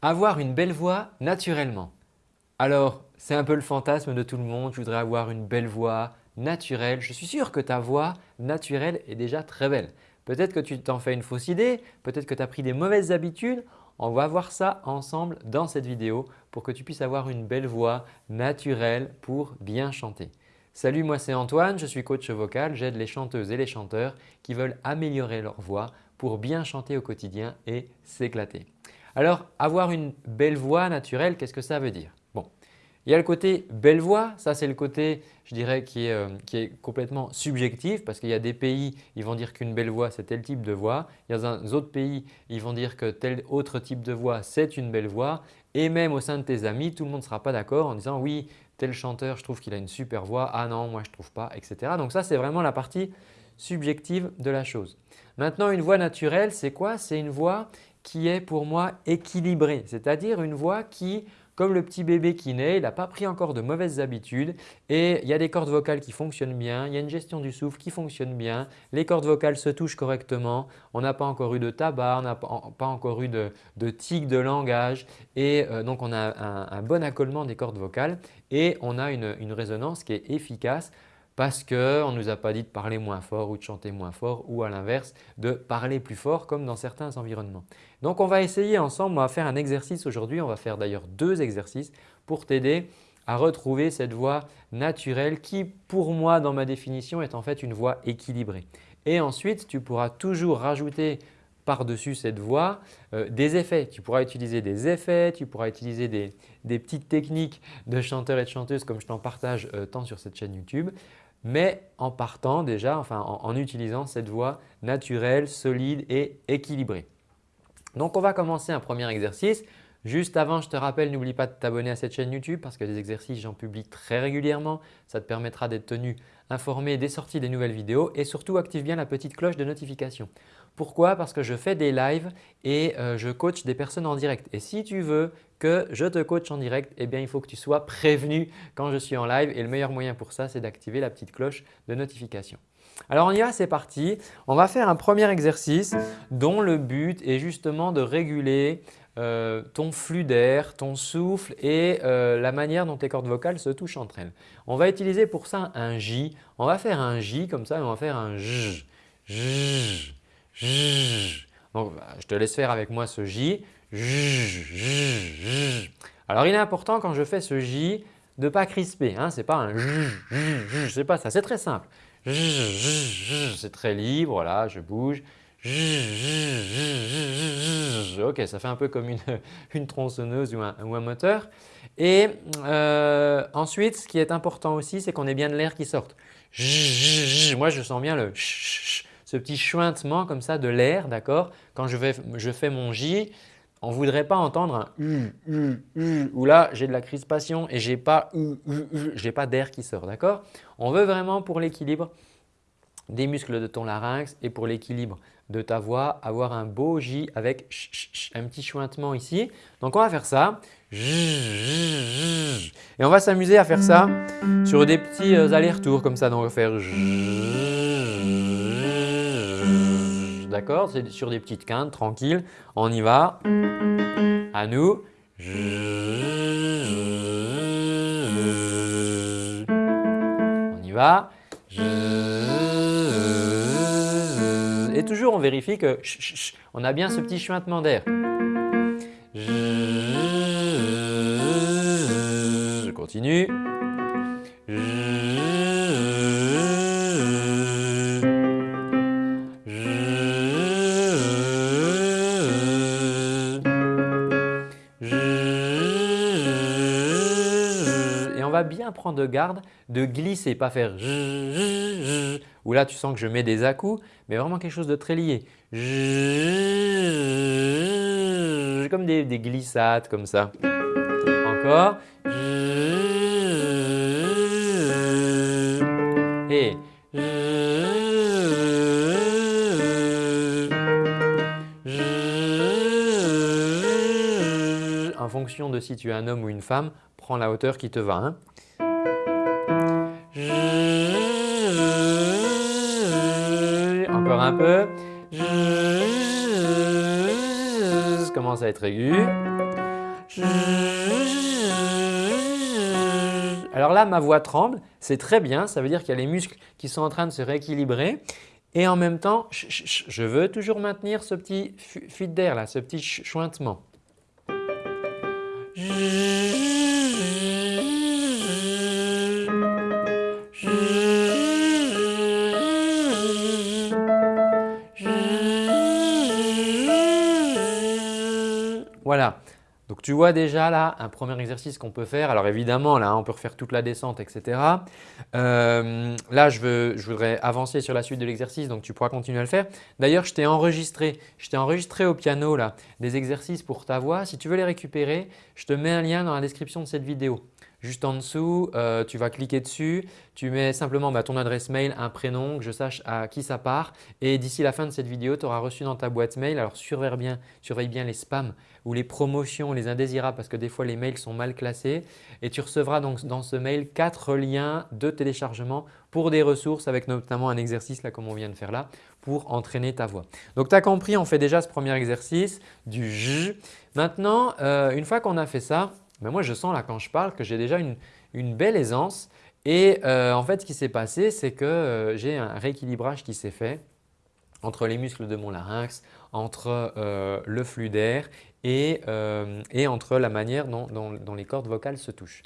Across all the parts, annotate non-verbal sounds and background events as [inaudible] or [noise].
Avoir une belle voix naturellement. Alors, c'est un peu le fantasme de tout le monde, je voudrais avoir une belle voix naturelle. Je suis sûr que ta voix naturelle est déjà très belle. Peut-être que tu t'en fais une fausse idée, peut-être que tu as pris des mauvaises habitudes. On va voir ça ensemble dans cette vidéo pour que tu puisses avoir une belle voix naturelle pour bien chanter. Salut, moi c'est Antoine, je suis coach vocal. J'aide les chanteuses et les chanteurs qui veulent améliorer leur voix pour bien chanter au quotidien et s'éclater. Alors, avoir une belle voix naturelle, qu'est-ce que ça veut dire? Bon, il y a le côté belle voix, ça c'est le côté je dirais qui est, euh, qui est complètement subjectif parce qu'il y a des pays, ils vont dire qu'une belle voix c'est tel type de voix. Il y a dans autres pays, ils vont dire que tel autre type de voix c'est une belle voix et même au sein de tes amis, tout le monde ne sera pas d'accord en disant oui tel chanteur je trouve qu'il a une super voix, ah non moi je ne trouve pas etc. Donc ça c'est vraiment la partie subjective de la chose. Maintenant une voix naturelle c'est quoi? C'est une voix qui est pour moi équilibré, c'est-à-dire une voix qui, comme le petit bébé qui naît, il n'a pas pris encore de mauvaises habitudes et il y a des cordes vocales qui fonctionnent bien, il y a une gestion du souffle qui fonctionne bien, les cordes vocales se touchent correctement, on n'a pas encore eu de tabac, on n'a pas encore eu de, tic de langage et euh, donc on a un, bon accolement des cordes vocales et on a une résonance qui est efficace parce qu'on ne nous a pas dit de parler moins fort ou de chanter moins fort ou à l'inverse de parler plus fort comme dans certains environnements. Donc on va essayer ensemble, on va faire un exercice aujourd'hui, on va faire d'ailleurs deux exercices pour t'aider à retrouver cette voix naturelle qui pour moi dans ma définition est en fait une voix équilibrée. Et ensuite tu pourras toujours rajouter par-dessus cette voix euh, des effets. Tu pourras utiliser des effets, tu pourras utiliser des, petites techniques de chanteurs et de chanteuses comme je t'en partage euh, tant sur cette chaîne YouTube mais en partant déjà, enfin en, utilisant cette voix naturelle, solide et équilibrée. Donc on va commencer un premier exercice. Juste avant, je te rappelle, n'oublie pas de t'abonner à cette chaîne YouTube parce que des exercices, j'en publie très régulièrement. Ça te permettra d'être tenu informé des sorties des nouvelles vidéos et surtout active bien la petite cloche de notification. Pourquoi? Parce que je fais des lives et euh, je coach des personnes en direct. Et si tu veux que je te coach en direct, eh bien, il faut que tu sois prévenu quand je suis en live et le meilleur moyen pour ça, c'est d'activer la petite cloche de notification. Alors on y va, c'est parti. On va faire un premier exercice dont le but est justement de réguler euh, ton flux d'air, ton souffle et euh, la manière dont tes cordes vocales se touchent entre elles. On va utiliser pour ça un J. On va faire un J comme ça et on va faire un J. J. Donc, bah, je te laisse faire avec moi ce J. Alors, il est important quand je fais ce J de ne pas crisper. Hein. Ce n'est pas un J, sais pas ça. C'est très simple. C'est très libre, voilà, je bouge. Ok, ça fait un peu comme [laughs] une, tronçonneuse ou un, ou un, moteur. Et euh, ensuite, ce qui est important aussi, c'est qu'on ait bien de l'air qui sorte. Moi, je sens bien le ce petit chuintement comme ça de l'air, d'accord? Quand je, fais mon J, on voudrait pas entendre un U, U, U, là j'ai de la crispation et je n'ai pas, pas d'air qui sort, d'accord? On veut vraiment pour l'équilibre des muscles de ton larynx et pour l'équilibre de ta voix, avoir un beau J avec un petit chuintement ici. Donc on va faire ça. Et on va s'amuser à faire ça sur des petits euh, allers-retours comme ça. Donc on va faire d'accord C'est sur des petites quintes, tranquille. On y va. À nous. On y va. Et toujours on vérifie que on a bien ce petit chuintement d'air. Je continue. Bien prendre de garde de glisser, pas faire où là tu sens que je mets des à-coups, mais vraiment quelque chose de très lié. Comme des, des glissades comme ça. Encore. Et en fonction de si tu es un homme ou une femme, prends la hauteur qui te va. Hein. Encore un peu. Ça commence à être aigu. Alors là, ma voix tremble, c'est très bien, ça veut dire qu'il y a les muscles qui sont en train de se rééquilibrer et en même temps, je veux toujours maintenir ce petit fuite d'air là, ce petit chointement. Voilà. Donc tu vois déjà là un premier exercice qu'on peut faire. Alors évidemment là on peut refaire toute la descente etc. Euh, là je, voudrais avancer sur la suite de l'exercice donc tu pourras continuer à le faire. D'ailleurs je t'ai enregistré, je t'ai enregistré au piano là des exercices pour ta voix. Si tu veux les récupérer, je te mets un lien dans la description de cette vidéo. Juste en dessous, euh, tu vas cliquer dessus, tu mets simplement bah, ton adresse mail, un prénom, que je sache à qui ça part et d'ici la fin de cette vidéo, tu auras reçu dans ta boîte mail. Alors surveille bien, surveille bien les spams ou les promotions, les indésirables parce que des fois les mails sont mal classés et tu recevras donc dans ce mail quatre liens de téléchargement pour des ressources avec notamment un exercice là comme on vient de faire là pour entraîner ta voix. Donc tu as compris, on fait déjà ce premier exercice du J. Maintenant, euh, une fois qu'on a fait ça, mais moi je sens là quand je parle que j'ai déjà une, belle aisance et euh, en fait ce qui s'est passé c'est que euh, j'ai un rééquilibrage qui s'est fait entre les muscles de mon larynx, entre euh, le flux d'air et, entre la manière dont, les cordes vocales se touchent.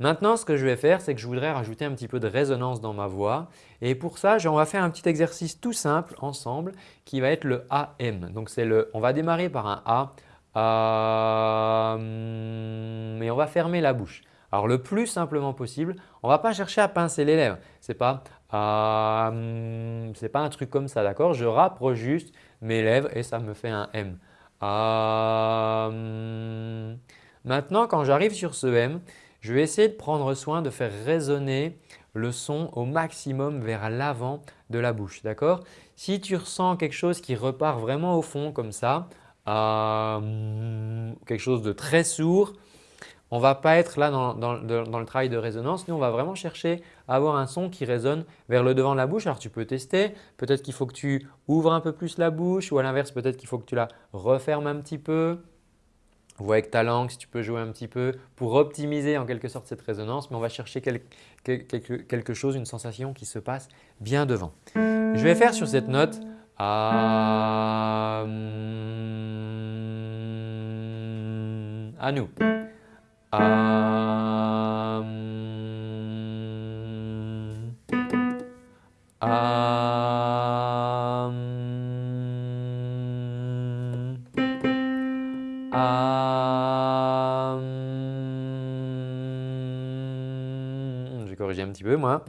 Maintenant, ce que je vais faire, c'est que je voudrais rajouter un petit peu de résonance dans ma voix et pour ça, on va faire un petit exercice tout simple ensemble qui va être le AM. Donc, le, on va démarrer par un A euh, mais on va fermer la bouche. Alors le plus simplement possible, on ne va pas chercher à pincer les lèvres. Ce n'est pas, euh, pas un truc comme ça, d'accord? Je rapproche juste mes lèvres et ça me fait un M. Euh, maintenant, quand j'arrive sur ce M, je vais essayer de prendre soin de faire résonner le son au maximum vers l'avant de la bouche. D'accord? Si tu ressens quelque chose qui repart vraiment au fond comme ça, à quelque chose de très sourd, on ne va pas être là dans, le travail de résonance. Nous, on va vraiment chercher à avoir un son qui résonne vers le devant de la bouche. Alors, tu peux tester. Peut-être qu'il faut que tu ouvres un peu plus la bouche ou à l'inverse, peut-être qu'il faut que tu la refermes un petit peu. Vois avec ta langue si tu peux jouer un petit peu pour optimiser en quelque sorte cette résonance. Mais on va chercher quelque chose, une sensation qui se passe bien devant. Je vais faire sur cette note à, à nous. À, je vais corriger un petit peu moi.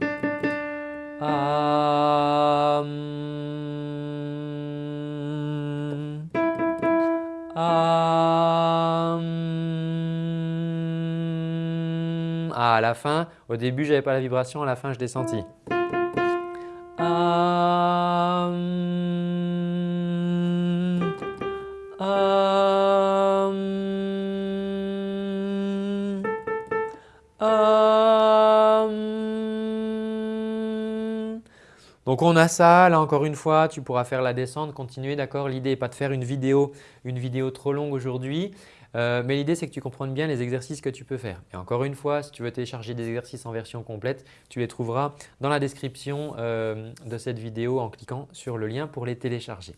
À, à la fin, au début, je n'avais pas la vibration, à la fin, je l'ai senti. Donc on a ça, là encore une fois, tu pourras faire la descente, continuer, d'accord? L'idée n'est pas de faire une vidéo, une vidéo trop longue aujourd'hui, euh, mais l'idée c'est que tu comprennes bien les exercices que tu peux faire. Et encore une fois, si tu veux télécharger des exercices en version complète, tu les trouveras dans la description euh, de cette vidéo en cliquant sur le lien pour les télécharger.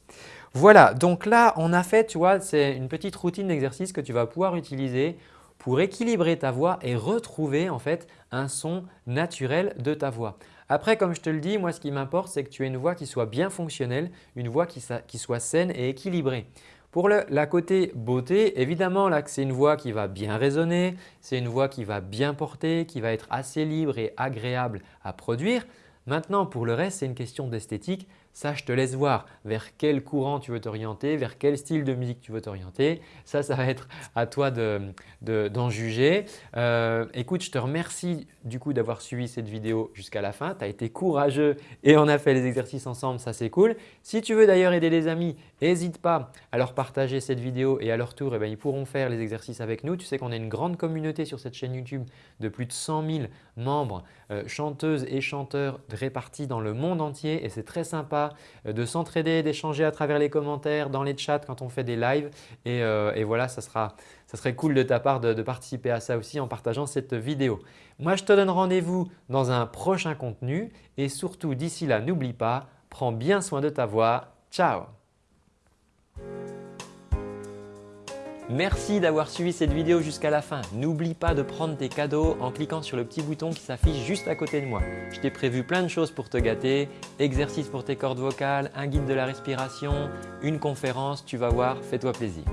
Voilà, donc là on a fait, tu vois, c'est une petite routine d'exercice que tu vas pouvoir utiliser pour équilibrer ta voix et retrouver en fait un son naturel de ta voix. Après, comme je te le dis, moi ce qui m'importe, c'est que tu aies une voix qui soit bien fonctionnelle, une voix qui, soit saine et équilibrée. Pour le, la côté beauté, évidemment là c'est une voix qui va bien résonner, c'est une voix qui va bien porter, qui va être assez libre et agréable à produire. Maintenant pour le reste, c'est une question d'esthétique. Ça, je te laisse voir vers quel courant tu veux t'orienter, vers quel style de musique tu veux t'orienter. Ça, ça va être à toi d'en juger. Euh, écoute, je te remercie du coup d'avoir suivi cette vidéo jusqu'à la fin. Tu as été courageux et on a fait les exercices ensemble, ça c'est cool. Si tu veux d'ailleurs aider les amis, n'hésite pas à leur partager cette vidéo et à leur tour, eh ben, ils pourront faire les exercices avec nous. Tu sais qu'on a une grande communauté sur cette chaîne YouTube de plus de 100 000 membres, euh, chanteuses et chanteurs répartis dans le monde entier et c'est très sympa sympa de s'entraider, d'échanger à travers les commentaires, dans les chats quand on fait des lives et, voilà, ça, serait cool de ta part de participer à ça aussi en partageant cette vidéo. Moi, je te donne rendez-vous dans un prochain contenu et surtout d'ici là, n'oublie pas, prends bien soin de ta voix. Ciao Merci d'avoir suivi cette vidéo jusqu'à la fin. N'oublie pas de prendre tes cadeaux en cliquant sur le petit bouton qui s'affiche juste à côté de moi. Je t'ai prévu plein de choses pour te gâter, exercices pour tes cordes vocales, un guide de la respiration, une conférence, tu vas voir, fais-toi plaisir.